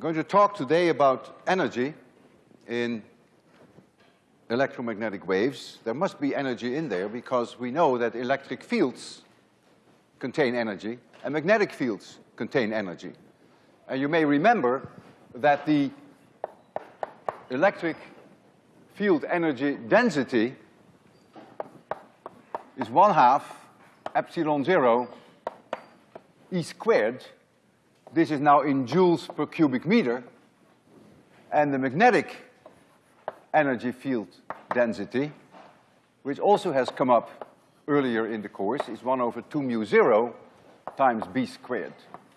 I'm going to talk today about energy in electromagnetic waves. There must be energy in there because we know that electric fields contain energy and magnetic fields contain energy. And you may remember that the electric field energy density is one half epsilon zero E squared. This is now in joules per cubic meter. And the magnetic energy field density, which also has come up earlier in the course, is one over two mu zero times B squared.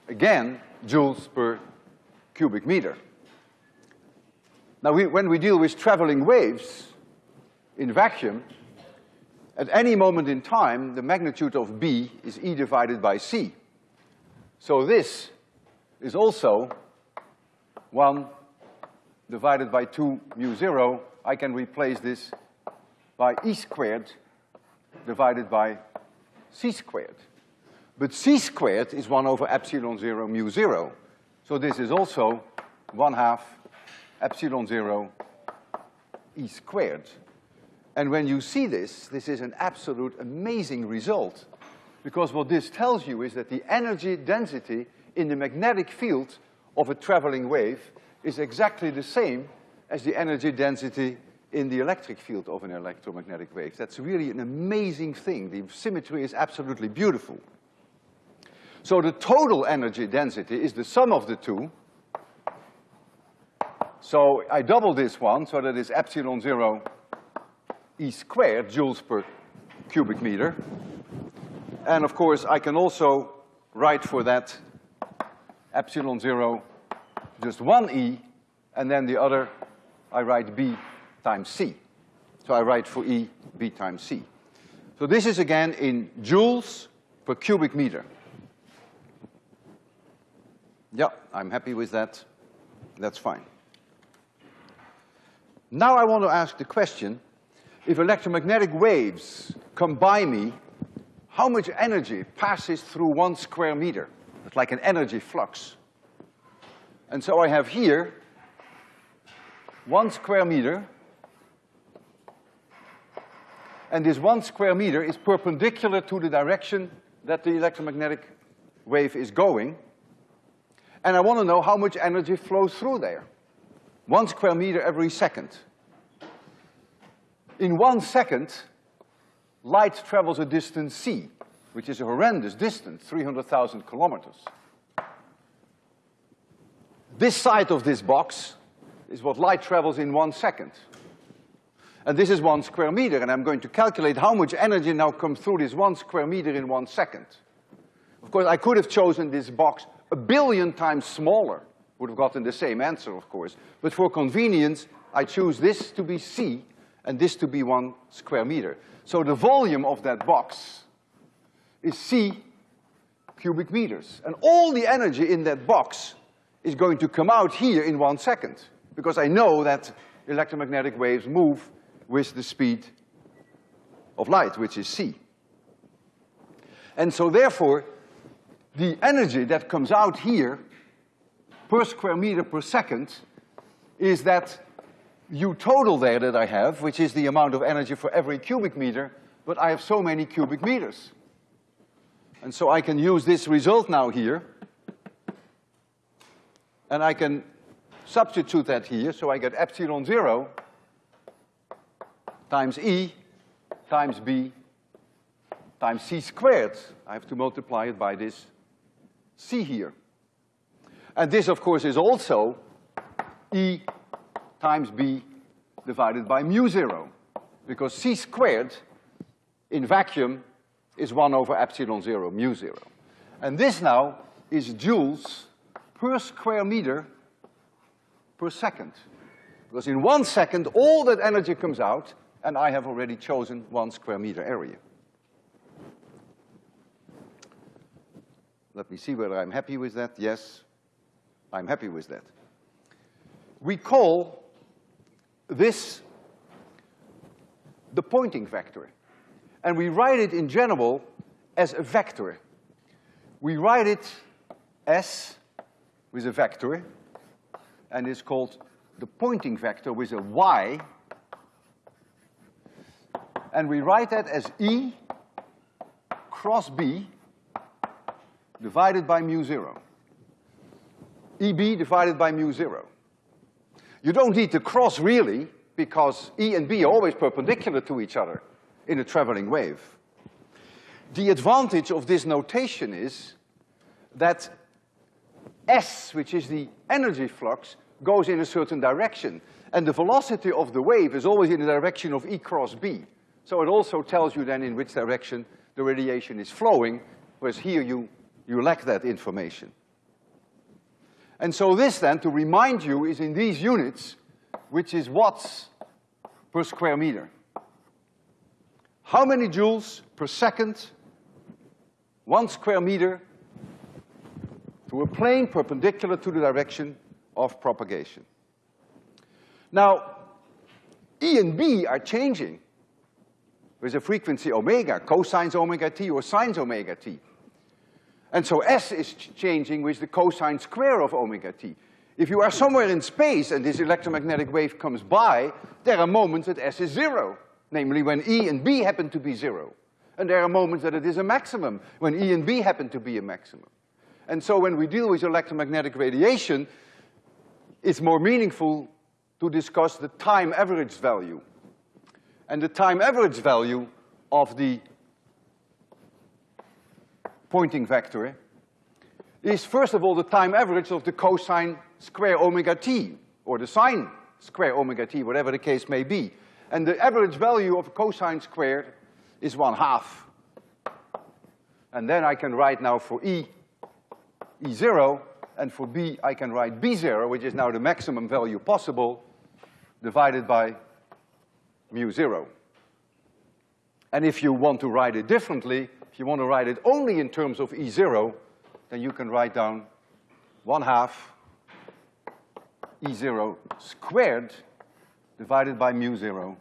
Again, joules per cubic meter. Now, we, when we deal with traveling waves in vacuum, at any moment in time, the magnitude of B is E divided by C. So this is also one divided by two mu zero. I can replace this by E squared divided by C squared. But C squared is one over epsilon zero mu zero. So this is also one half epsilon zero E squared. And when you see this, this is an absolute amazing result because what this tells you is that the energy density in the magnetic field of a traveling wave is exactly the same as the energy density in the electric field of an electromagnetic wave. That's really an amazing thing. The symmetry is absolutely beautiful. So the total energy density is the sum of the two. So I double this one, so that is epsilon zero E squared joules per cubic meter. And of course, I can also write for that epsilon zero just one E, and then the other I write B times C. So I write for E B times C. So this is again in joules per cubic meter. Yeah, I'm happy with that. That's fine. Now I want to ask the question, if electromagnetic waves come by me how much energy passes through one square meter. It's like an energy flux. And so I have here one square meter, and this one square meter is perpendicular to the direction that the electromagnetic wave is going. And I want to know how much energy flows through there. One square meter every second. In one second, light travels a distance c, which is a horrendous distance, 300,000 kilometers. This side of this box is what light travels in one second. And this is one square meter, and I'm going to calculate how much energy now comes through this one square meter in one second. Of course, I could have chosen this box a billion times smaller, would have gotten the same answer, of course. But for convenience, I choose this to be C and this to be one square meter. So the volume of that box is C cubic meters. And all the energy in that box is going to come out here in one second, because I know that electromagnetic waves move with the speed of light, which is c. And so therefore, the energy that comes out here per square meter per second is that U total there that I have, which is the amount of energy for every cubic meter, but I have so many cubic meters. And so I can use this result now here, and I can substitute that here, so I get epsilon zero times E times B times C squared. I have to multiply it by this C here. And this, of course, is also E times b divided by mu zero, because c squared in vacuum is one over epsilon zero, mu zero. And this now is joules per square meter per second. Because in one second, all that energy comes out, and I have already chosen one square meter area. Let me see whether I'm happy with that. Yes, I'm happy with that. We call this the Poynting vector. And we write it in general as a vector. We write it S with a vector, and it's called the Poynting vector with a y. And we write that as E cross B divided by mu zero. EB divided by mu zero. You don't need to cross really, because E and B are always perpendicular to each other in a traveling wave. The advantage of this notation is that S, which is the energy flux, goes in a certain direction. And the velocity of the wave is always in the direction of E cross B. So it also tells you then in which direction the radiation is flowing, whereas here you, you lack that information. And so this then, to remind you, is in these units, which is watts per square meter. How many joules per second, one square meter, to a plane perpendicular to the direction of propagation. Now, E and B are changing with a frequency omega, cosines omega t or sines omega t. And so S is ch changing with the cosine square of omega t. If you are somewhere in space and this electromagnetic wave comes by, there are moments that S is zero, namely when E and B happen to be zero. And there are moments that it is a maximum, when E and B happen to be a maximum. And so when we deal with electromagnetic radiation, it's more meaningful to discuss the time average value. And the time average value of the Poynting vector is first of all the time average of the cosine square omega t, or the sine square omega t, whatever the case may be. And the average value of cosine squared is one half. And then I can write now for E, E zero, and for B, I can write B zero, which is now the maximum value possible, divided by mu zero. And if you want to write it differently, if you want to write it only in terms of E zero, then you can write down one half E zero squared divided by mu zero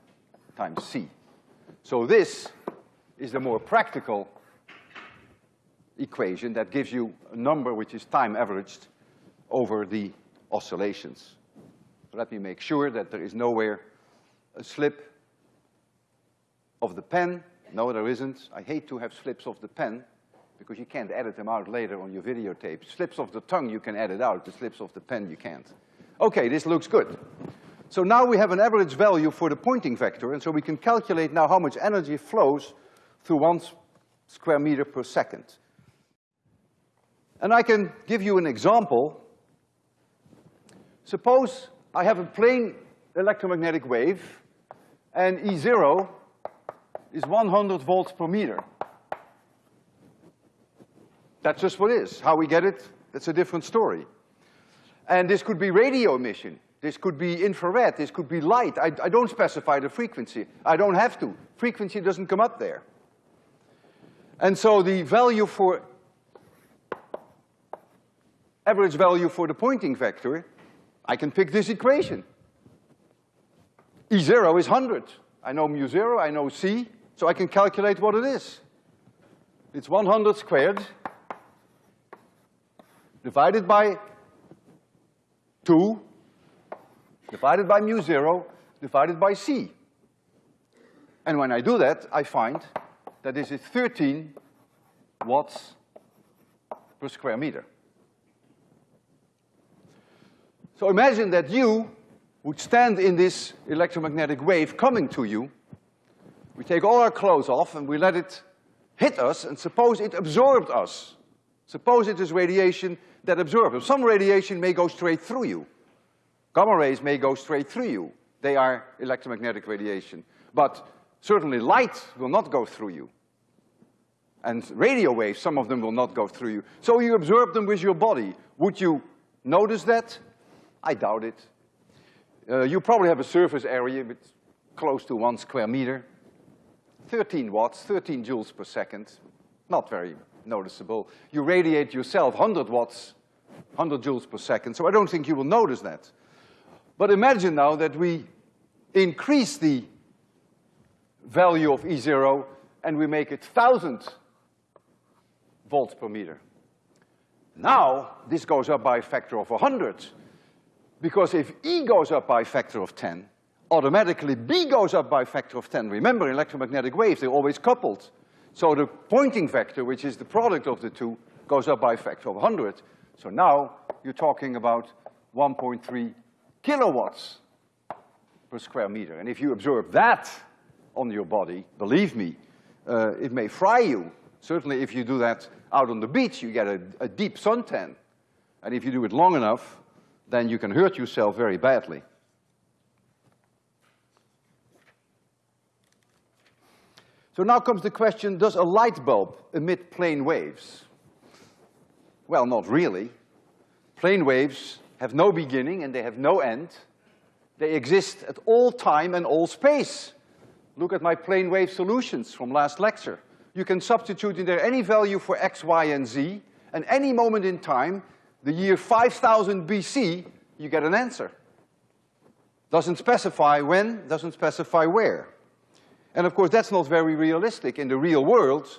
times C. So this is the more practical equation that gives you a number which is time averaged over the oscillations. Let me make sure that there is nowhere a slip of the pen. No, there isn't. I hate to have slips of the pen because you can't edit them out later on your videotape. Slips of the tongue you can edit out, the slips of the pen you can't. Okay, this looks good. So now we have an average value for the Poynting vector, and so we can calculate now how much energy flows through one square meter per second. And I can give you an example. Suppose I have a plane electromagnetic wave, and E zero is one hundred volts per meter. That's just what it is. How we get it, that's a different story. And this could be radio emission. This could be infrared, this could be light. I, I don't specify the frequency. I don't have to. Frequency doesn't come up there. And so the value for, average value for the Poynting vector, I can pick this equation. E zero is hundred. I know mu zero, I know C, so I can calculate what it is. It's one hundred squared divided by two divided by mu zero divided by C. And when I do that, I find that this is thirteen watts per square meter. So imagine that you would stand in this electromagnetic wave coming to you. We take all our clothes off and we let it hit us, and suppose it absorbed us. Suppose it is radiation that absorbs us. Some radiation may go straight through you. Gamma rays may go straight through you. They are electromagnetic radiation. But certainly light will not go through you. And radio waves, some of them will not go through you. So you absorb them with your body. Would you notice that? I doubt it. Uh, you probably have a surface area with close to one square meter. 13 watts, 13 joules per second. Not very noticeable. You radiate yourself 100 watts, 100 joules per second, so I don't think you will notice that. But imagine now that we increase the value of E zero and we make it thousand volts per meter. Now, this goes up by a factor of a 100. Because if E goes up by a factor of 10, automatically B goes up by a factor of 10. Remember, electromagnetic waves, they're always coupled. So the Poynting vector, which is the product of the two, goes up by a factor of 100. So now you're talking about 1.3 kilowatts per square meter. And if you absorb that on your body, believe me, uh, it may fry you. Certainly if you do that out on the beach, you get a, a deep suntan. And if you do it long enough, then you can hurt yourself very badly. So now comes the question, does a light bulb emit plane waves? Well, not really. Plane waves have no beginning and they have no end. They exist at all time and all space. Look at my plane wave solutions from last lecture. You can substitute in there any value for x, y, and z, and any moment in time, the year 5000 BC, you get an answer. Doesn't specify when, doesn't specify where. And of course, that's not very realistic. In the real world,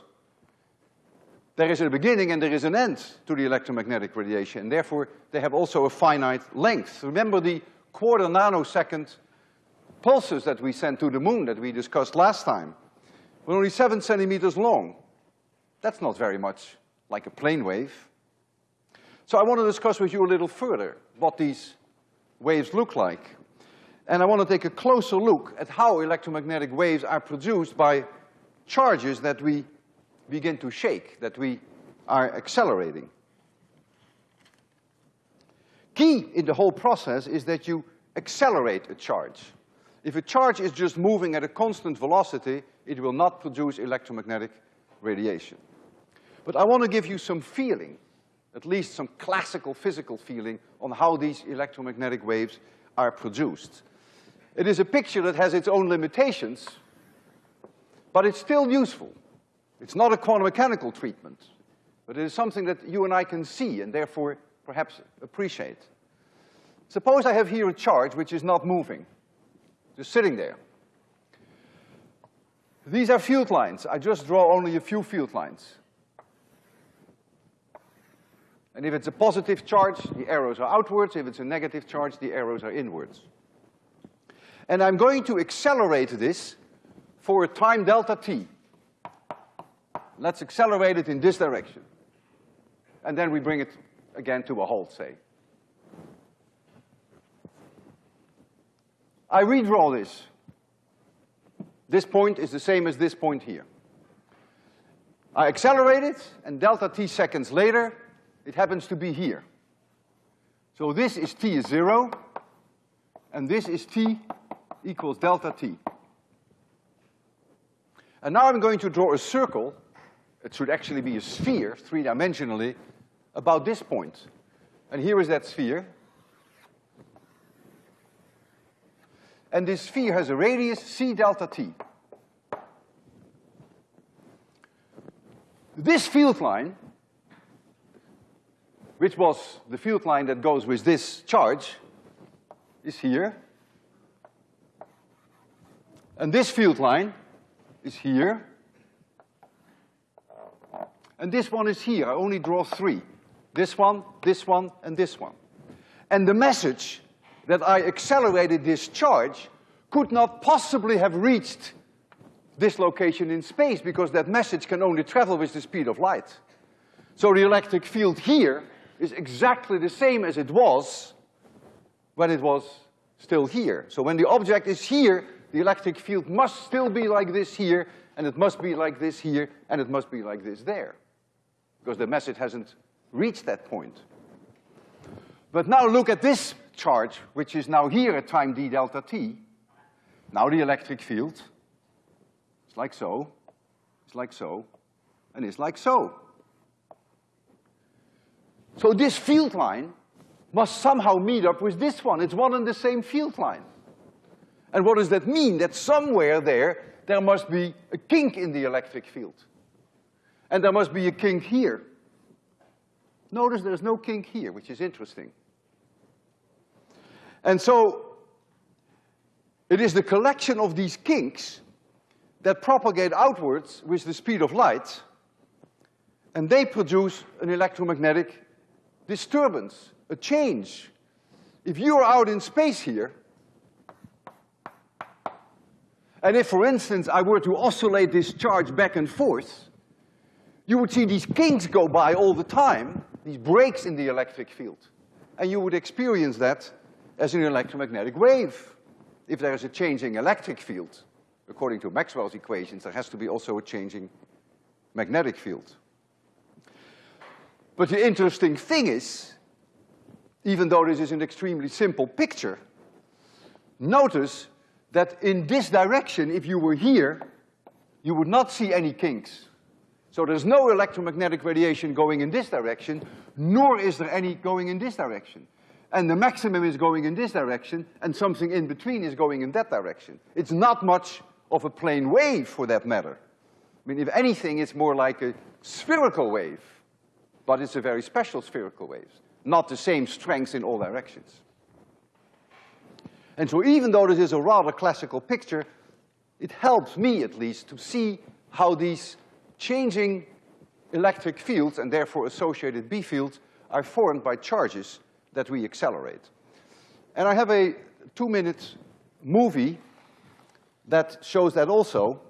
there is a beginning and there is an end to the electromagnetic radiation, and therefore they have also a finite length. Remember the quarter nanosecond pulses that we sent to the moon that we discussed last time were only seven centimeters long. That's not very much like a plane wave. So I want to discuss with you a little further what these waves look like. And I want to take a closer look at how electromagnetic waves are produced by charges that we begin to shake, that we are accelerating. Key in the whole process is that you accelerate a charge. If a charge is just moving at a constant velocity, it will not produce electromagnetic radiation. But I want to give you some feeling, at least some classical physical feeling, on how these electromagnetic waves are produced. It is a picture that has its own limitations, but it's still useful. It's not a quantum mechanical treatment, but it is something that you and I can see and therefore perhaps appreciate. Suppose I have here a charge which is not moving, just sitting there. These are field lines. I just draw only a few field lines. And if it's a positive charge, the arrows are outwards. If it's a negative charge, the arrows are inwards. And I'm going to accelerate this for a time delta t. Let's accelerate it in this direction. And then we bring it again to a halt, say. I redraw this. This point is the same as this point here. I accelerate it, and delta t seconds later, it happens to be here. So this is t is zero, and this is t equals delta t. And now I'm going to draw a circle, it should actually be a sphere, three-dimensionally, about this point. And here is that sphere. And this sphere has a radius c delta t. This field line, which was the field line that goes with this charge, is here. And this field line is here. And this one is here. I only draw three. This one, this one, and this one. And the message that I accelerated this charge could not possibly have reached this location in space because that message can only travel with the speed of light. So the electric field here is exactly the same as it was when it was still here. So when the object is here, the electric field must still be like this here, and it must be like this here, and it must be like this there. Because the message hasn't reached that point. But now look at this charge, which is now here at time d delta t. Now the electric field, it's like so, it's like so, and it's like so. So this field line must somehow meet up with this one. It's one and the same field line. And what does that mean? That somewhere there, there must be a kink in the electric field. And there must be a kink here. Notice there's no kink here, which is interesting. And so, it is the collection of these kinks that propagate outwards with the speed of light, and they produce an electromagnetic disturbance, a change if you're out in space here, and if, for instance, I were to oscillate this charge back and forth, you would see these kinks go by all the time, these breaks in the electric field. And you would experience that as an electromagnetic wave. If there is a changing electric field, according to Maxwell's equations, there has to be also a changing magnetic field. But the interesting thing is, even though this is an extremely simple picture, notice that in this direction, if you were here, you would not see any kinks. So there's no electromagnetic radiation going in this direction, nor is there any going in this direction. And the maximum is going in this direction, and something in between is going in that direction. It's not much of a plane wave, for that matter. I mean, if anything, it's more like a spherical wave, but it's a very special spherical wave, not the same strength in all directions. And so even though this is a rather classical picture, it helps me at least to see how these changing electric fields and therefore associated B fields are formed by charges that we accelerate. And I have a two-minute movie that shows that also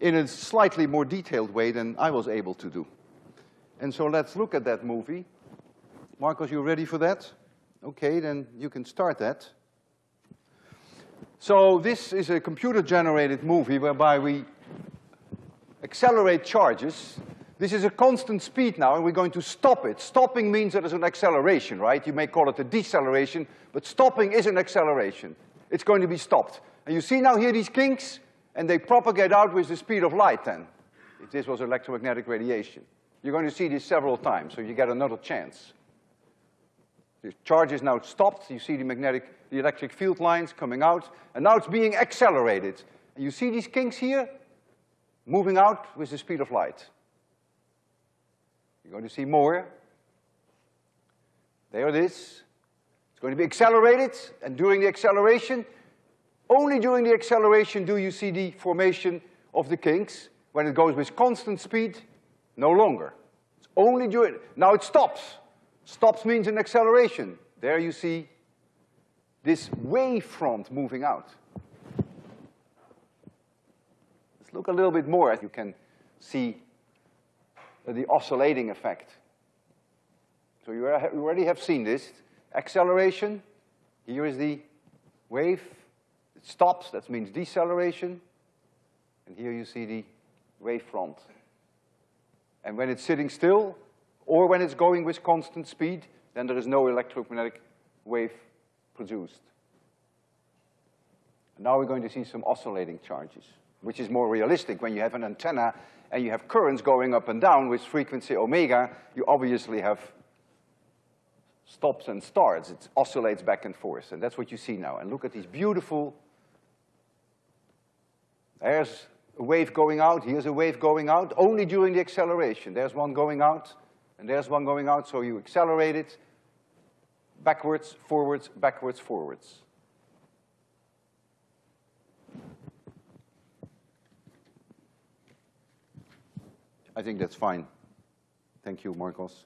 in a slightly more detailed way than I was able to do. And so let's look at that movie. Marcos, you ready for that? Okay, then you can start that. So this is a computer-generated movie whereby we accelerate charges. This is a constant speed now, and we're going to stop it. Stopping means that there's an acceleration, right? You may call it a deceleration, but stopping is an acceleration. It's going to be stopped. And you see now here these kinks, and they propagate out with the speed of light then, if this was electromagnetic radiation. You're going to see this several times, so you get another chance. The charge is now stopped, you see the magnetic, the electric field lines coming out, and now it's being accelerated. And you see these kinks here? Moving out with the speed of light. You're going to see more. There it is. It's going to be accelerated, and during the acceleration, only during the acceleration do you see the formation of the kinks. When it goes with constant speed, no longer. It's only during, now it stops. Stops means an acceleration. There you see this wave front moving out. Let's look a little bit more as you can see the oscillating effect. So you already have seen this. Acceleration, here is the wave. It stops, that means deceleration. And here you see the wave front. And when it's sitting still, or when it's going with constant speed, then there is no electromagnetic wave produced. And now we're going to see some oscillating charges which is more realistic. When you have an antenna and you have currents going up and down with frequency omega, you obviously have stops and starts. It oscillates back and forth, and that's what you see now. And look at these beautiful, there's a wave going out, here's a wave going out, only during the acceleration. There's one going out, and there's one going out, so you accelerate it backwards, forwards, backwards, forwards. I think that's fine. Thank you, Marcos.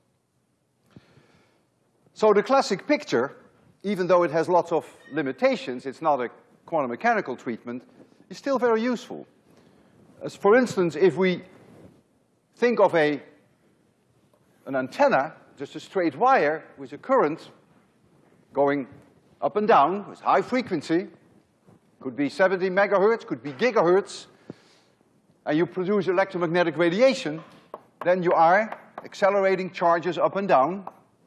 So the classic picture, even though it has lots of limitations, it's not a quantum mechanical treatment, is still very useful. As for instance, if we think of a, an antenna, just a straight wire with a current going up and down with high frequency, could be 70 megahertz, could be gigahertz, and you produce electromagnetic radiation, then you are accelerating charges up and down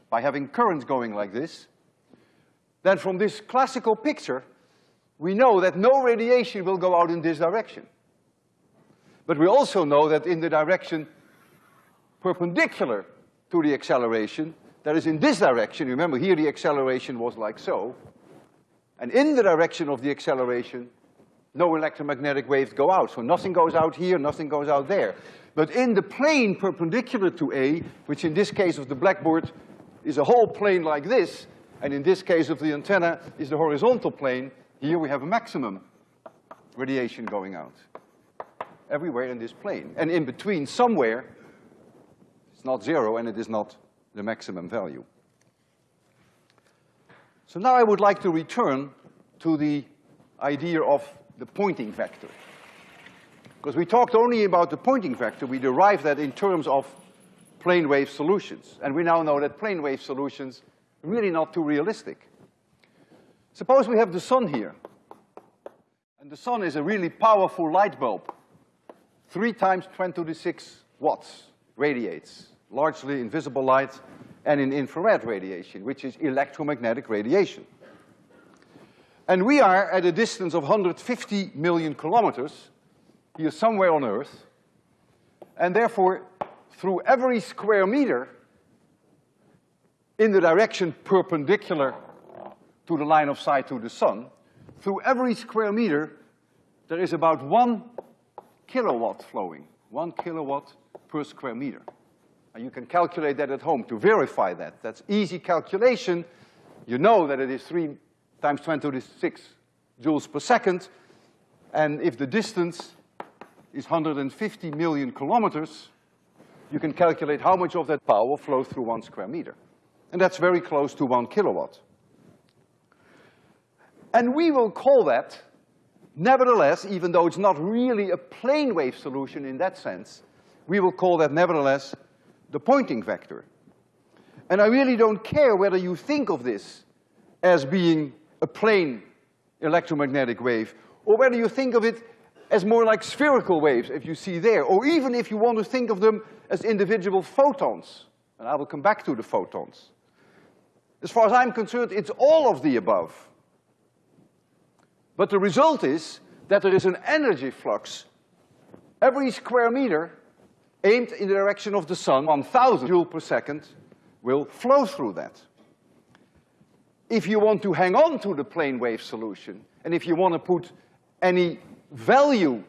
by having currents going like this. Then from this classical picture, we know that no radiation will go out in this direction. But we also know that in the direction perpendicular to the acceleration, that is in this direction, remember here the acceleration was like so, and in the direction of the acceleration, no electromagnetic waves go out. So nothing goes out here, nothing goes out there. But in the plane perpendicular to A, which in this case of the blackboard is a whole plane like this, and in this case of the antenna is the horizontal plane, here we have a maximum radiation going out. Everywhere in this plane. And in between, somewhere, it's not zero and it is not the maximum value. So now I would like to return to the idea of the Poynting vector. Because we talked only about the Poynting vector, we derived that in terms of plane wave solutions. And we now know that plane wave solutions are really not too realistic. Suppose we have the sun here. And the sun is a really powerful light bulb. Three times ten to the six watts radiates, largely in visible light and in infrared radiation, which is electromagnetic radiation. And we are at a distance of 150 million kilometers, here somewhere on Earth, and therefore, through every square meter in the direction perpendicular to the line of sight to the sun, through every square meter, there is about one kilowatt flowing, one kilowatt per square meter. And you can calculate that at home to verify that. That's easy calculation. You know that it is three times 10 to the six joules per second. And if the distance is 150 million kilometers, you can calculate how much of that power flows through one square meter. And that's very close to one kilowatt. And we will call that, nevertheless, even though it's not really a plane wave solution in that sense, we will call that nevertheless the Poynting vector. And I really don't care whether you think of this as being a plane electromagnetic wave, or whether you think of it as more like spherical waves, if you see there, or even if you want to think of them as individual photons. And I will come back to the photons. As far as I'm concerned, it's all of the above. But the result is that there is an energy flux. Every square meter aimed in the direction of the sun, one thousand joule per second, will flow through that. If you want to hang on to the plane wave solution, and if you want to put any value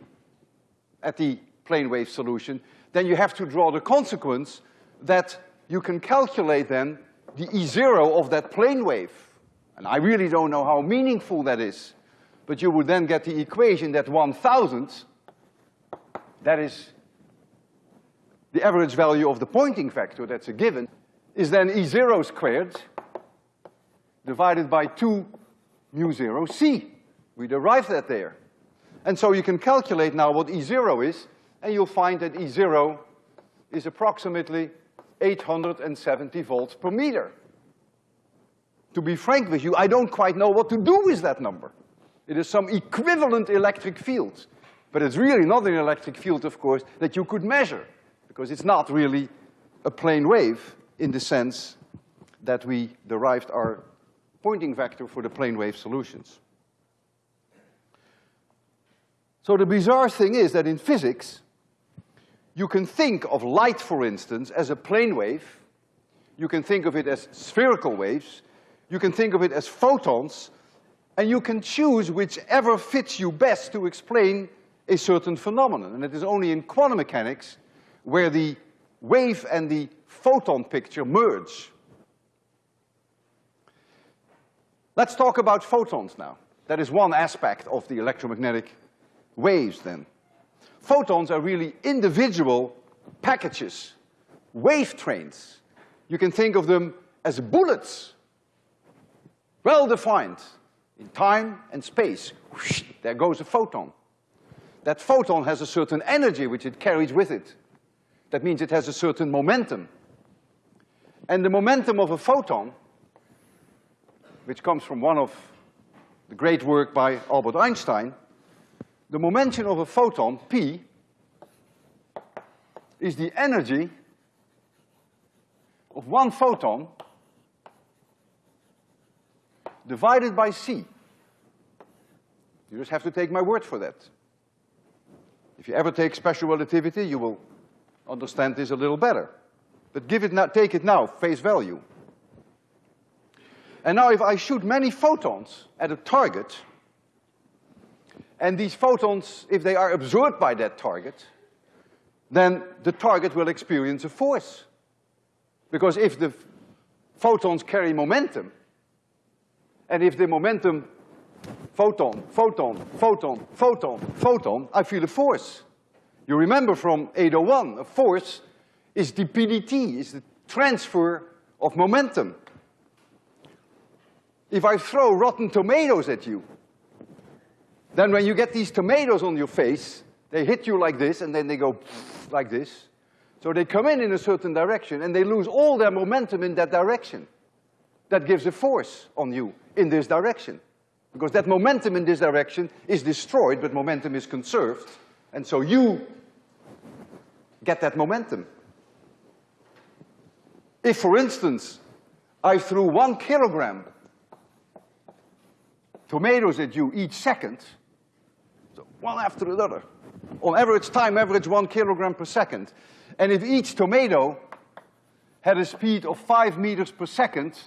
at the plane wave solution, then you have to draw the consequence that you can calculate then the E zero of that plane wave. And I really don't know how meaningful that is but you would then get the equation that one thousandth, that is the average value of the Poynting vector, that's a given, is then E zero squared divided by two mu zero C. We derived that there. And so you can calculate now what E zero is, and you'll find that E zero is approximately 870 volts per meter. To be frank with you, I don't quite know what to do with that number. It is some equivalent electric field. But it's really not an electric field, of course, that you could measure, because it's not really a plane wave in the sense that we derived our Poynting vector for the plane wave solutions. So the bizarre thing is that in physics, you can think of light, for instance, as a plane wave. You can think of it as spherical waves. You can think of it as photons, and you can choose whichever fits you best to explain a certain phenomenon. And it is only in quantum mechanics where the wave and the photon picture merge. Let's talk about photons now. That is one aspect of the electromagnetic waves then. Photons are really individual packages, wave trains. You can think of them as bullets, well defined, in time and space, whoosh, there goes a photon. That photon has a certain energy which it carries with it. That means it has a certain momentum. And the momentum of a photon, which comes from one of the great work by Albert Einstein, the momentum of a photon, P, is the energy of one photon divided by c. You just have to take my word for that. If you ever take special relativity, you will understand this a little better. But give it now, take it now, face value. And now if I shoot many photons at a target, and these photons, if they are absorbed by that target, then the target will experience a force. Because if the photons carry momentum, and if the momentum, photon, photon, photon, photon, photon, I feel a force. You remember from 801, a force is the PDT, is the transfer of momentum. If I throw rotten tomatoes at you, then when you get these tomatoes on your face, they hit you like this and then they go like this. So they come in in a certain direction and they lose all their momentum in that direction. That gives a force on you in this direction. Because that momentum in this direction is destroyed, but momentum is conserved. And so you get that momentum. If, for instance, I threw one kilogram tomatoes at you each second, so one after another, on average time average one kilogram per second, and if each tomato had a speed of five meters per second,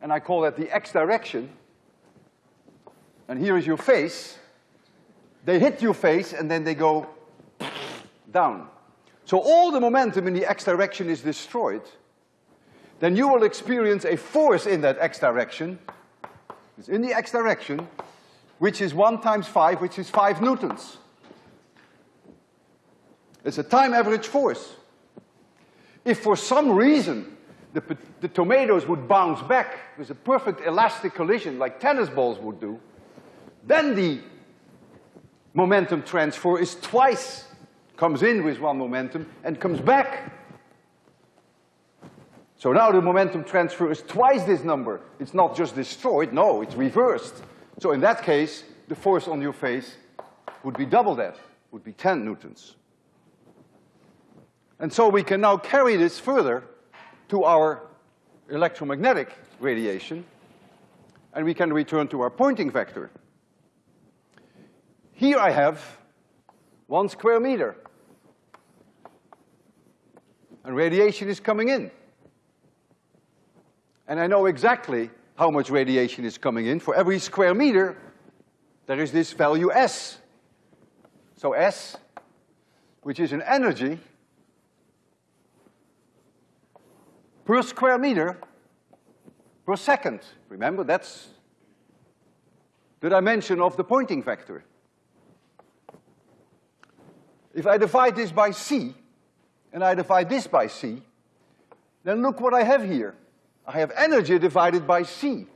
and I call that the x direction, and here is your face, they hit your face and then they go down. So all the momentum in the x direction is destroyed, then you will experience a force in that x direction, it's in the x direction, which is one times five, which is five newtons. It's a time average force. If for some reason the, the tomatoes would bounce back with a perfect elastic collision like tennis balls would do, then the momentum transfer is twice, comes in with one momentum and comes back. So now the momentum transfer is twice this number. It's not just destroyed, no, it's reversed. So in that case, the force on your face would be double that, would be ten newtons. And so we can now carry this further to our electromagnetic radiation, and we can return to our Poynting vector. Here I have one square meter. And radiation is coming in. And I know exactly how much radiation is coming in. For every square meter, there is this value S. So S, which is an energy per square meter per second. Remember, that's the dimension of the Poynting vector. If I divide this by C, and I divide this by C, then look what I have here. I have energy divided by C.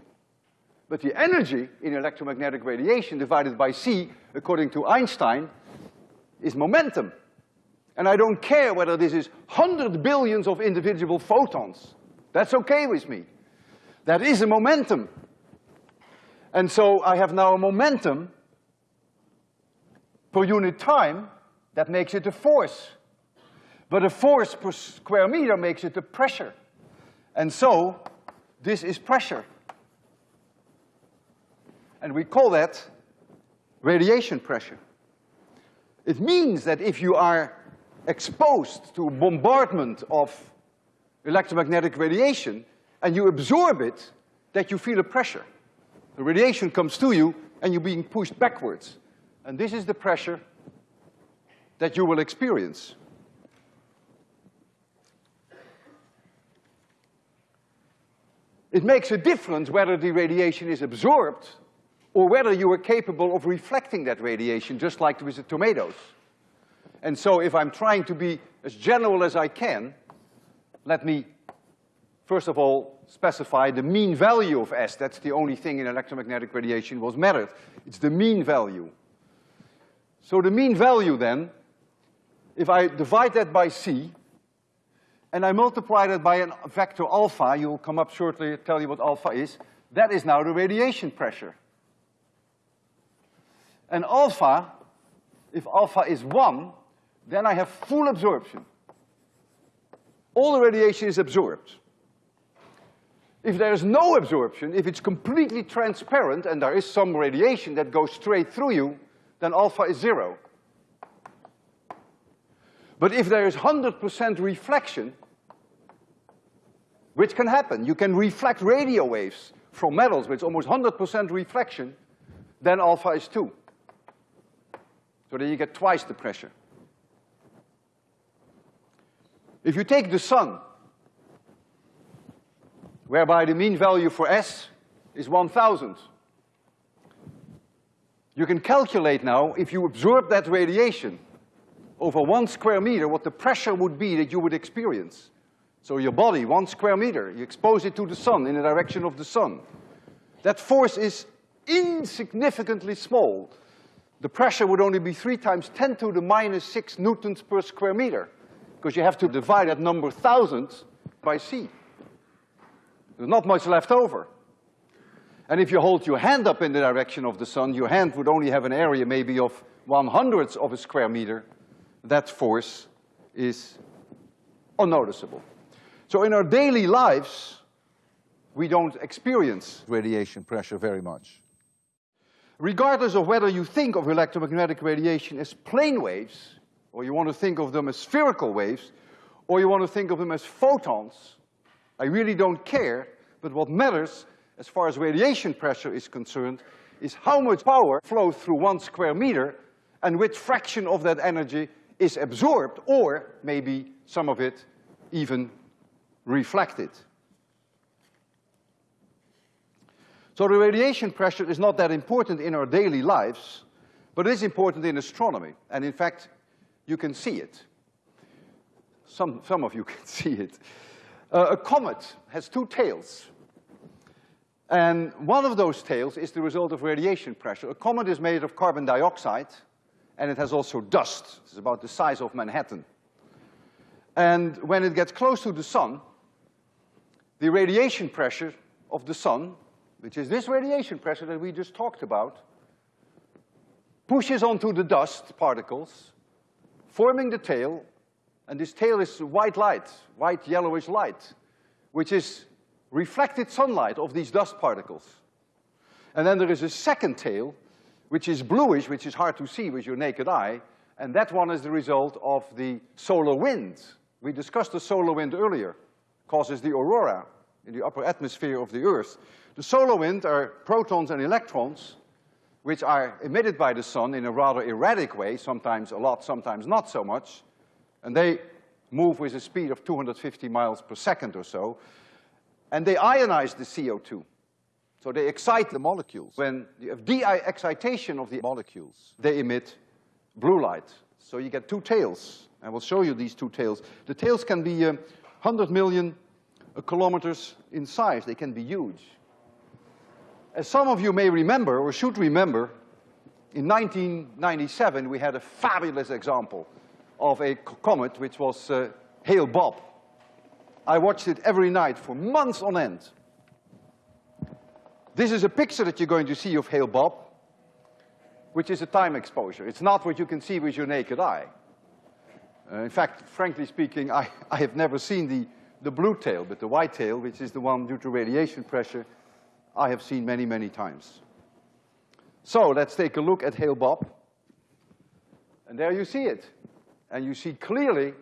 But the energy in electromagnetic radiation divided by C, according to Einstein, is momentum. And I don't care whether this is hundred billions of individual photons. That's okay with me. That is a momentum. And so I have now a momentum per unit time that makes it a force. But a force per square meter makes it a pressure. And so, this is pressure. And we call that radiation pressure. It means that if you are exposed to bombardment of electromagnetic radiation and you absorb it, that you feel a pressure. The radiation comes to you and you're being pushed backwards. And this is the pressure that you will experience. It makes a difference whether the radiation is absorbed or whether you are capable of reflecting that radiation, just like with the tomatoes. And so if I'm trying to be as general as I can, let me, first of all, specify the mean value of S. That's the only thing in electromagnetic radiation was measured. It's the mean value. So the mean value then if I divide that by C, and I multiply that by a vector alpha, you'll come up shortly, tell you what alpha is, that is now the radiation pressure. And alpha, if alpha is one, then I have full absorption. All the radiation is absorbed. If there is no absorption, if it's completely transparent and there is some radiation that goes straight through you, then alpha is zero. But if there is hundred percent reflection, which can happen, you can reflect radio waves from metals with almost hundred percent reflection, then alpha is two. So then you get twice the pressure. If you take the sun, whereby the mean value for S is one thousand, you can calculate now, if you absorb that radiation, over one square meter what the pressure would be that you would experience. So your body, one square meter, you expose it to the sun in the direction of the sun. that force is insignificantly small. The pressure would only be three times ten to the minus six newtons per square meter, because you have to divide that number thousands by c. There's not much left over. And if you hold your hand up in the direction of the sun, your hand would only have an area maybe of one hundredth of a square meter. That force is unnoticeable. So in our daily lives, we don't experience radiation pressure very much. Regardless of whether you think of electromagnetic radiation as plane waves, or you want to think of them as spherical waves, or you want to think of them as photons, I really don't care, but what matters as far as radiation pressure is concerned is how much power flows through one square meter and which fraction of that energy is absorbed or maybe some of it even reflected. So the radiation pressure is not that important in our daily lives, but it is important in astronomy. And in fact, you can see it. Some, some of you can see it. Uh, a comet has two tails. And one of those tails is the result of radiation pressure. A comet is made of carbon dioxide, and it has also dust. It's about the size of Manhattan. And when it gets close to the sun, the radiation pressure of the sun, which is this radiation pressure that we just talked about, pushes onto the dust particles, forming the tail, and this tail is white light, white yellowish light, which is reflected sunlight of these dust particles. And then there is a second tail, which is bluish, which is hard to see with your naked eye, and that one is the result of the solar wind. We discussed the solar wind earlier, causes the aurora in the upper atmosphere of the Earth. The solar wind are protons and electrons, which are emitted by the sun in a rather erratic way, sometimes a lot, sometimes not so much, and they move with a speed of 250 miles per second or so, and they ionize the CO2. So they excite the molecules. When you have de-excitation of the molecules, they emit blue light. So you get two tails. I will show you these two tails. The tails can be uh, 100 million uh, kilometers in size. They can be huge. As some of you may remember, or should remember, in 1997 we had a fabulous example of a comet which was uh, Hale-Bopp. I watched it every night for months on end. This is a picture that you're going to see of Hale-Bopp, which is a time exposure. It's not what you can see with your naked eye. Uh, in fact, frankly speaking, I, I have never seen the, the blue tail, but the white tail, which is the one due to radiation pressure, I have seen many, many times. So let's take a look at Hale-Bopp. And there you see it. And you see clearly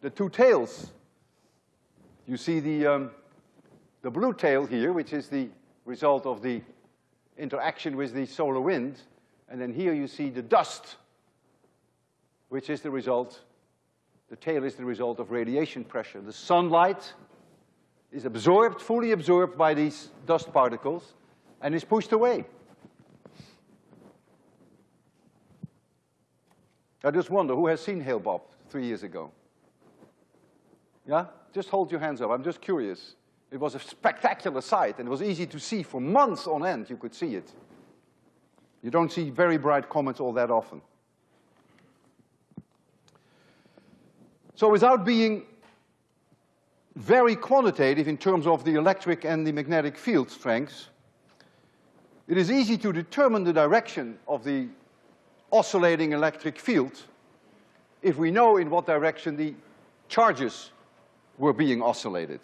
the two tails you see the, um, the blue tail here, which is the result of the interaction with the solar wind, and then here you see the dust, which is the result, the tail is the result of radiation pressure. The sunlight is absorbed, fully absorbed by these dust particles, and is pushed away. I just wonder, who has seen Hale-Bopp three years ago? Yeah? Just hold your hands up. I'm just curious. It was a spectacular sight, and it was easy to see for months on end. You could see it. You don't see very bright comets all that often. So without being very quantitative in terms of the electric and the magnetic field strengths, it is easy to determine the direction of the oscillating electric field if we know in what direction the charges were being oscillated.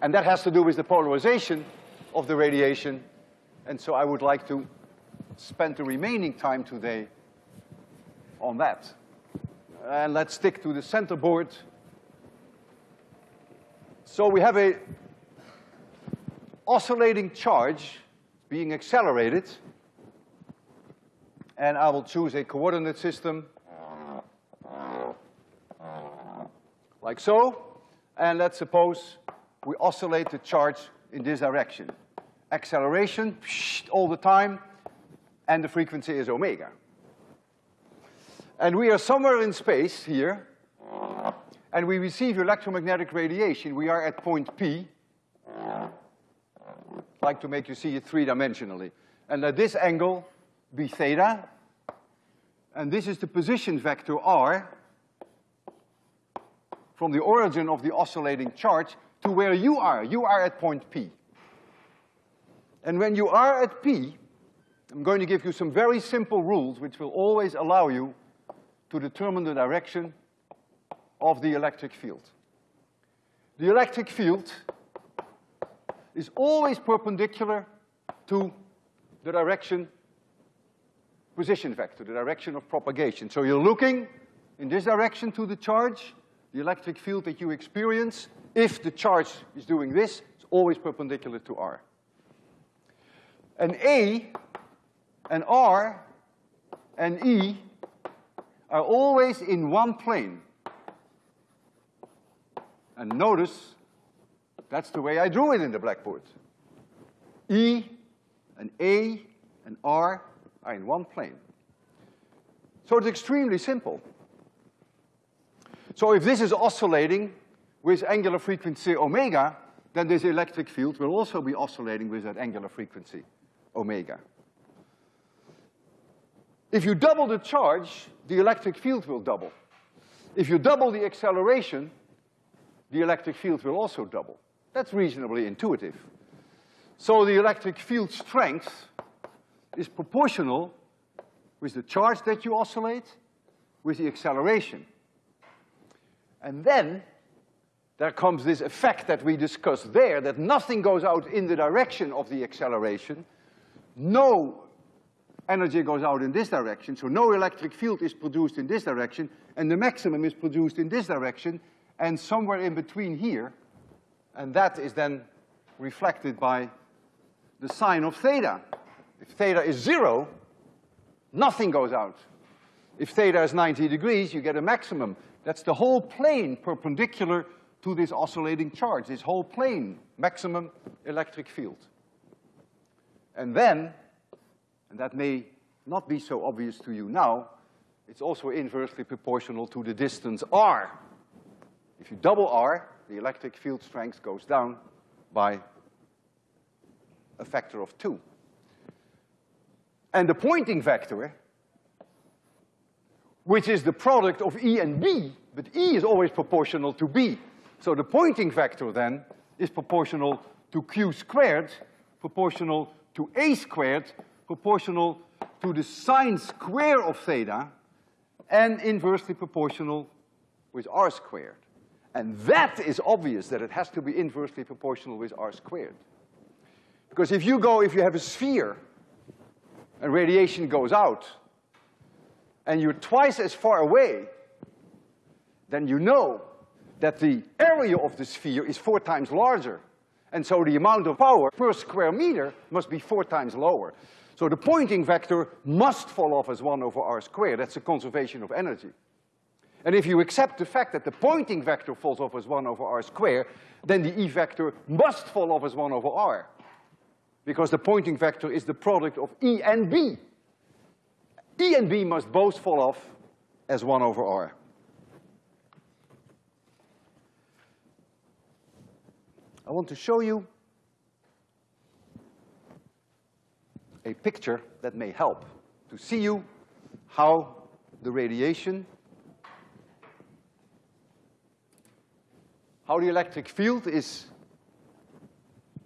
And that has to do with the polarization of the radiation, and so I would like to spend the remaining time today on that. And let's stick to the center board. So we have a oscillating charge being accelerated, and I will choose a coordinate system like so, and let's suppose we oscillate the charge in this direction. Acceleration, all the time, and the frequency is omega. And we are somewhere in space here, and we receive electromagnetic radiation. We are at point P, like to make you see it three-dimensionally. And let this angle be theta, and this is the position vector r from the origin of the oscillating charge to where you are. You are at point P. And when you are at P, I'm going to give you some very simple rules which will always allow you to determine the direction of the electric field. The electric field is always perpendicular to the direction, position vector, the direction of propagation. So you're looking in this direction to the charge, the electric field that you experience, if the charge is doing this, it's always perpendicular to R. And A and R and E are always in one plane. And notice, that's the way I drew it in the blackboard. E and A and R are in one plane. So it's extremely simple. So if this is oscillating with angular frequency omega, then this electric field will also be oscillating with that angular frequency omega. If you double the charge, the electric field will double. If you double the acceleration, the electric field will also double. That's reasonably intuitive. So the electric field strength is proportional with the charge that you oscillate with the acceleration. And then there comes this effect that we discussed there, that nothing goes out in the direction of the acceleration. No energy goes out in this direction, so no electric field is produced in this direction, and the maximum is produced in this direction, and somewhere in between here, and that is then reflected by the sine of theta. If theta is zero, nothing goes out. If theta is 90 degrees, you get a maximum. That's the whole plane perpendicular to this oscillating charge, this whole plane, maximum electric field. And then, and that may not be so obvious to you now, it's also inversely proportional to the distance r. If you double r, the electric field strength goes down by a factor of two. And the Poynting vector, which is the product of E and B, but E is always proportional to B. So the Poynting vector then is proportional to Q squared, proportional to A squared, proportional to the sine square of theta, and inversely proportional with R squared. And that is obvious that it has to be inversely proportional with R squared. Because if you go, if you have a sphere, and radiation goes out, and you're twice as far away, then you know that the area of the sphere is four times larger. And so the amount of power per square meter must be four times lower. So the Poynting vector must fall off as one over r squared. That's a conservation of energy. And if you accept the fact that the Poynting vector falls off as one over r squared, then the E vector must fall off as one over r. Because the Poynting vector is the product of E and B. E and B must both fall off as one over r. I want to show you a picture that may help to see you how the radiation, how the electric field is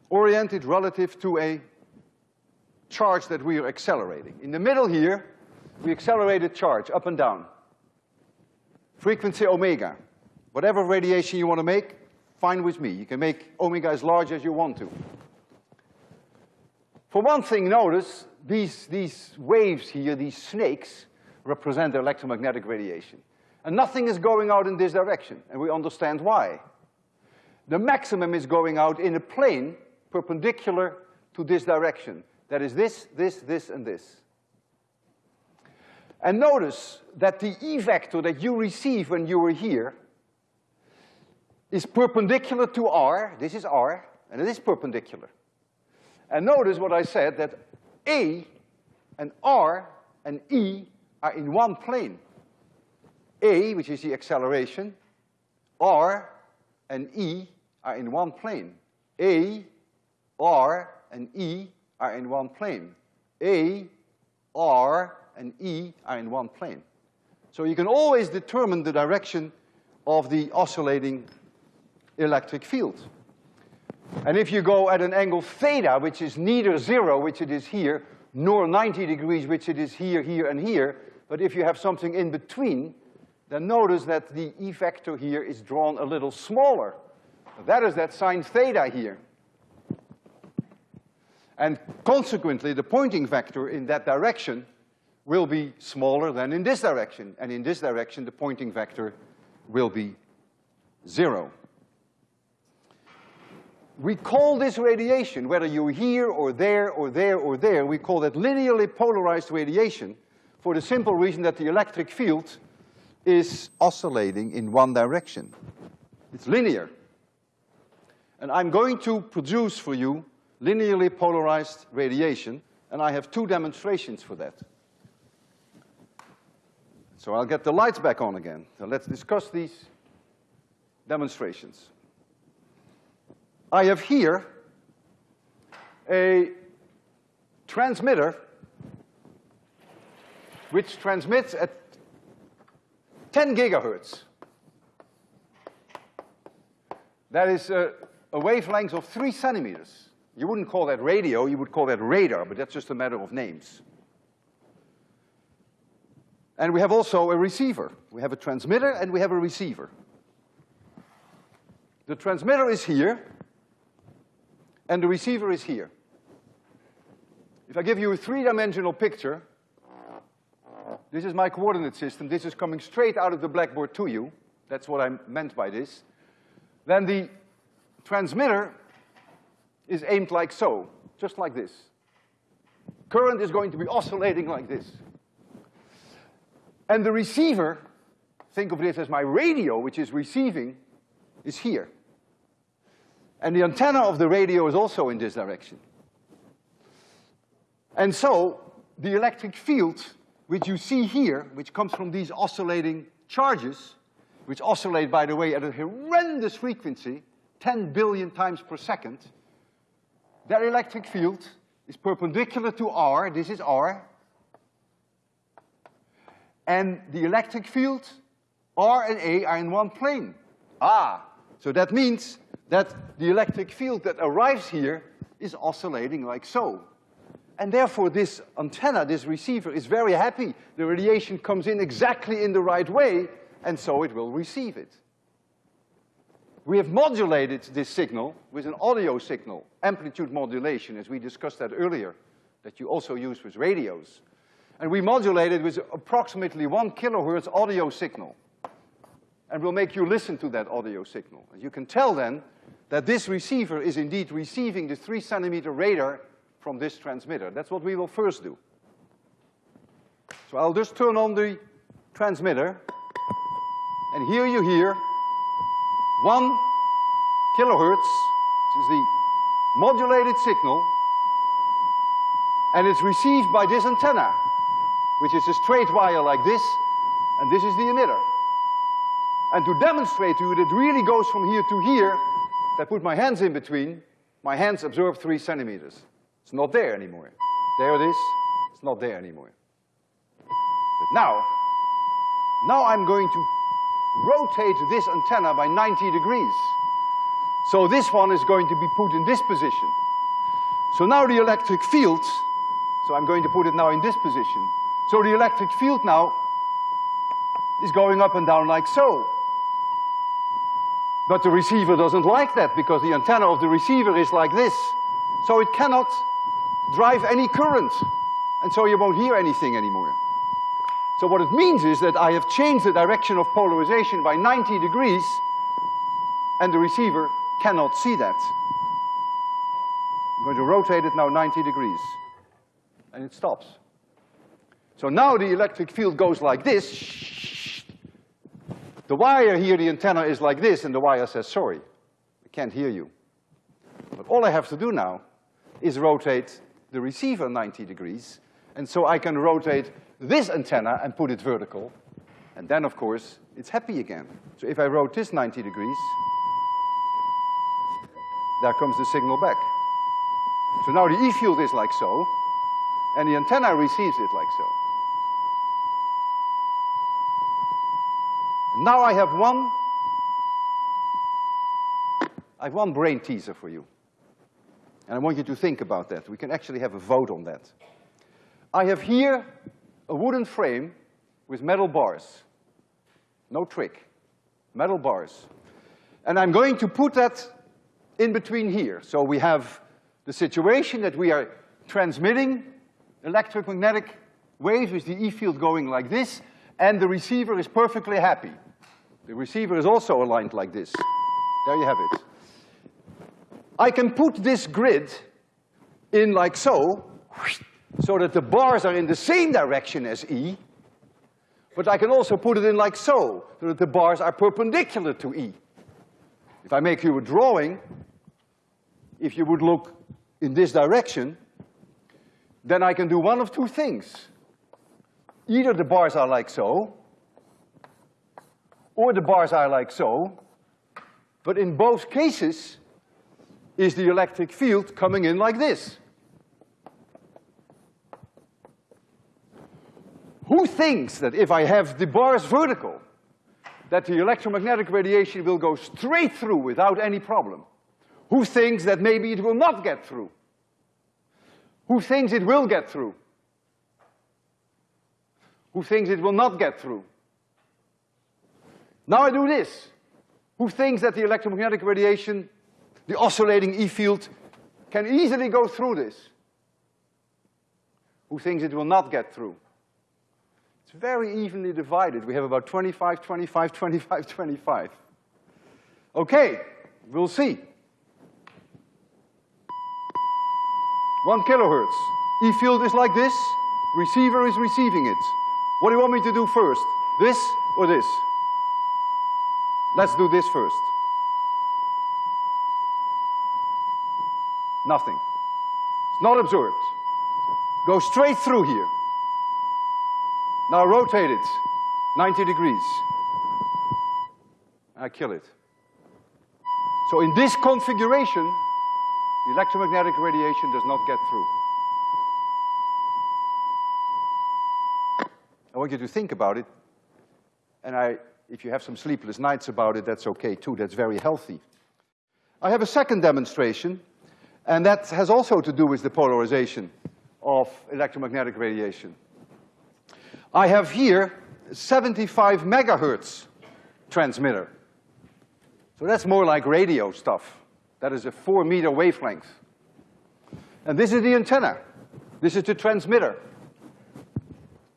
oriented relative to a charge that we are accelerating. In the middle here, we accelerate a charge up and down. Frequency omega. Whatever radiation you want to make, fine with me. You can make omega as large as you want to. For one thing, notice these, these waves here, these snakes, represent electromagnetic radiation. And nothing is going out in this direction, and we understand why. The maximum is going out in a plane perpendicular to this direction. That is this, this, this, and this. And notice that the E vector that you receive when you were here is perpendicular to R, this is R, and it is perpendicular. And notice what I said, that A and R and E are in one plane. A, which is the acceleration, R and E are in one plane. A, R, and E are in one plane. A, R, and E are in one plane. So you can always determine the direction of the oscillating electric field. And if you go at an angle theta, which is neither zero, which it is here, nor 90 degrees, which it is here, here, and here, but if you have something in between, then notice that the E vector here is drawn a little smaller. That is that sine theta here. And consequently, the Poynting vector in that direction will be smaller than in this direction. And in this direction, the Poynting vector will be zero. We call this radiation, whether you're here or there or there or there, we call that linearly polarized radiation for the simple reason that the electric field is oscillating in one direction. It's linear. And I'm going to produce for you linearly polarized radiation, and I have two demonstrations for that. So I'll get the lights back on again. So let's discuss these demonstrations. I have here a transmitter which transmits at 10 gigahertz. That is a, a wavelength of three centimeters. You wouldn't call that radio, you would call that radar, but that's just a matter of names. And we have also a receiver. We have a transmitter and we have a receiver. The transmitter is here, and the receiver is here. If I give you a three-dimensional picture, this is my coordinate system, this is coming straight out of the blackboard to you, that's what I meant by this, then the transmitter is aimed like so, just like this. Current is going to be oscillating like this. And the receiver, think of this as my radio, which is receiving, is here. And the antenna of the radio is also in this direction. And so, the electric field, which you see here, which comes from these oscillating charges, which oscillate, by the way, at a horrendous frequency, 10 billion times per second, that electric field is perpendicular to R, this is R, and the electric field, R and A are in one plane. Ah, so that means that the electric field that arrives here is oscillating like so. And therefore this antenna, this receiver, is very happy. The radiation comes in exactly in the right way, and so it will receive it. We have modulated this signal with an audio signal, amplitude modulation, as we discussed that earlier, that you also use with radios. And we modulate it with approximately one kilohertz audio signal. And we'll make you listen to that audio signal. And you can tell then that this receiver is indeed receiving the three centimeter radar from this transmitter. That's what we will first do. So I'll just turn on the transmitter, and here you hear one kilohertz, which is the modulated signal, and it's received by this antenna which is a straight wire like this, and this is the emitter. And to demonstrate to you that it really goes from here to here, I put my hands in between, my hands absorb three centimeters. It's not there anymore. There it is, it's not there anymore. But now, now I'm going to rotate this antenna by 90 degrees. So this one is going to be put in this position. So now the electric field, so I'm going to put it now in this position. So the electric field now is going up and down like so. But the receiver doesn't like that because the antenna of the receiver is like this. So it cannot drive any current. And so you won't hear anything anymore. So what it means is that I have changed the direction of polarization by 90 degrees and the receiver cannot see that. I'm going to rotate it now 90 degrees and it stops. So now the electric field goes like this. The wire here, the antenna is like this, and the wire says, sorry, I can't hear you. But all I have to do now is rotate the receiver 90 degrees, and so I can rotate this antenna and put it vertical, and then, of course, it's happy again. So if I rotate this 90 degrees, there comes the signal back. So now the E field is like so, and the antenna receives it like so. Now I have one, I have one brain teaser for you. And I want you to think about that. We can actually have a vote on that. I have here a wooden frame with metal bars. No trick. Metal bars. And I'm going to put that in between here. So we have the situation that we are transmitting electromagnetic waves with the E field going like this, and the receiver is perfectly happy. The receiver is also aligned like this. There you have it. I can put this grid in like so, so that the bars are in the same direction as E, but I can also put it in like so, so that the bars are perpendicular to E. If I make you a drawing, if you would look in this direction, then I can do one of two things. Either the bars are like so, or the bars are like so, but in both cases is the electric field coming in like this. Who thinks that if I have the bars vertical, that the electromagnetic radiation will go straight through without any problem? Who thinks that maybe it will not get through? Who thinks it will get through? Who thinks it will not get through? Now I do this. Who thinks that the electromagnetic radiation, the oscillating E field, can easily go through this? Who thinks it will not get through? It's very evenly divided. We have about 25, 25, 25, 25. Okay, we'll see. One kilohertz. E field is like this, receiver is receiving it. What do you want me to do first? This or this? Let's do this first. Nothing. It's not absorbed. Go straight through here. Now rotate it 90 degrees. I kill it. So in this configuration, the electromagnetic radiation does not get through. I want you to think about it, and I if you have some sleepless nights about it, that's okay too, that's very healthy. I have a second demonstration, and that has also to do with the polarization of electromagnetic radiation. I have here 75 megahertz transmitter. So that's more like radio stuff. That is a four meter wavelength. And this is the antenna. This is the transmitter.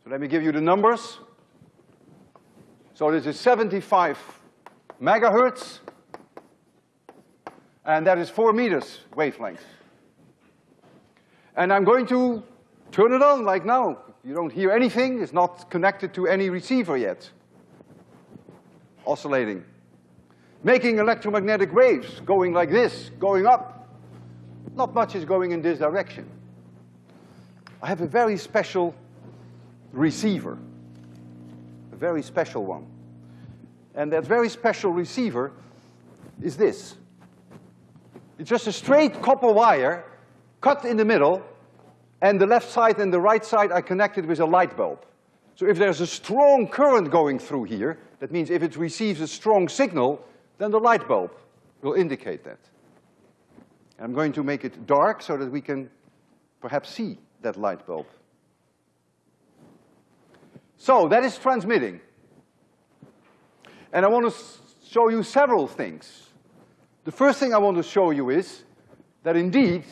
So let me give you the numbers. So this is 75 megahertz, and that is four meters wavelength. And I'm going to turn it on like now. You don't hear anything, it's not connected to any receiver yet. Oscillating. Making electromagnetic waves, going like this, going up. Not much is going in this direction. I have a very special receiver a very special one. And that very special receiver is this. It's just a straight copper wire cut in the middle, and the left side and the right side are connected with a light bulb. So if there's a strong current going through here, that means if it receives a strong signal, then the light bulb will indicate that. I'm going to make it dark so that we can perhaps see that light bulb. So that is transmitting. And I want to show you several things. The first thing I want to show you is that indeed,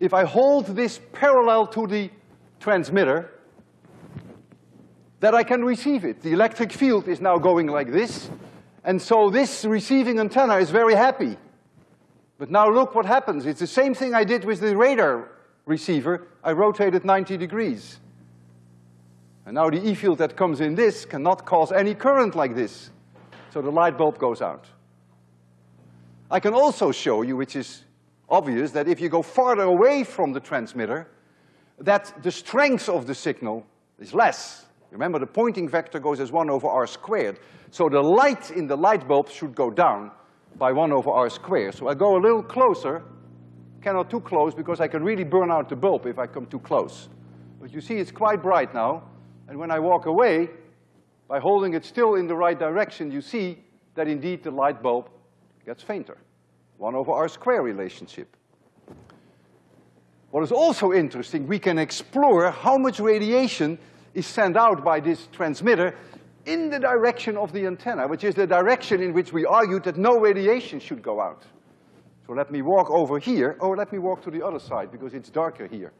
if I hold this parallel to the transmitter, that I can receive it. The electric field is now going like this, and so this receiving antenna is very happy. But now look what happens. It's the same thing I did with the radar receiver. I rotated 90 degrees. And now the E field that comes in this cannot cause any current like this. So the light bulb goes out. I can also show you, which is obvious, that if you go farther away from the transmitter, that the strength of the signal is less. Remember, the Poynting vector goes as one over r squared. So the light in the light bulb should go down by one over r squared. So I go a little closer, cannot too close because I can really burn out the bulb if I come too close. But you see it's quite bright now, and when I walk away, by holding it still in the right direction, you see that indeed the light bulb gets fainter. One over R square relationship. What is also interesting, we can explore how much radiation is sent out by this transmitter in the direction of the antenna, which is the direction in which we argued that no radiation should go out. So let me walk over here, or let me walk to the other side because it's darker here.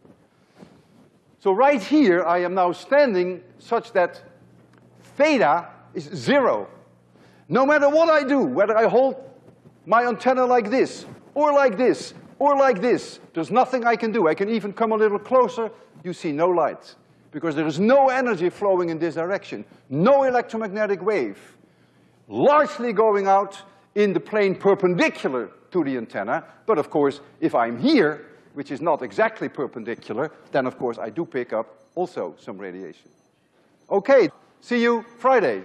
So right here, I am now standing such that theta is zero. No matter what I do, whether I hold my antenna like this, or like this, or like this, there's nothing I can do. I can even come a little closer, you see no light. Because there is no energy flowing in this direction, no electromagnetic wave. Largely going out in the plane perpendicular to the antenna, but of course, if I'm here, which is not exactly perpendicular, then of course I do pick up also some radiation. Okay, see you Friday.